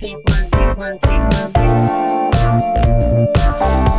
two, one, two, one, two, one, two.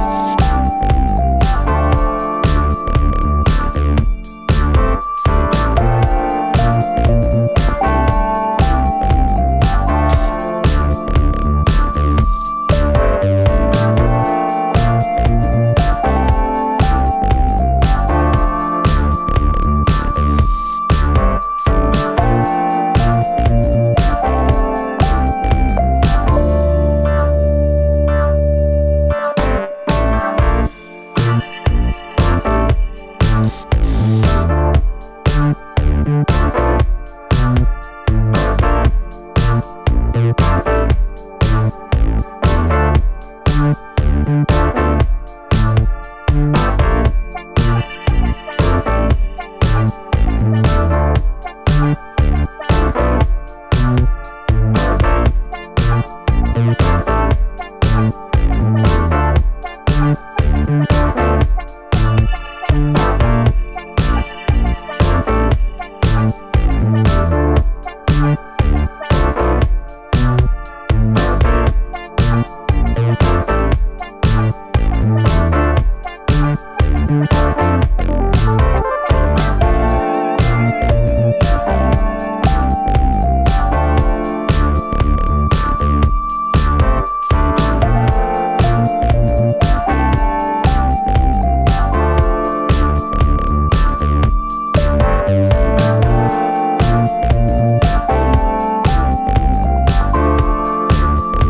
you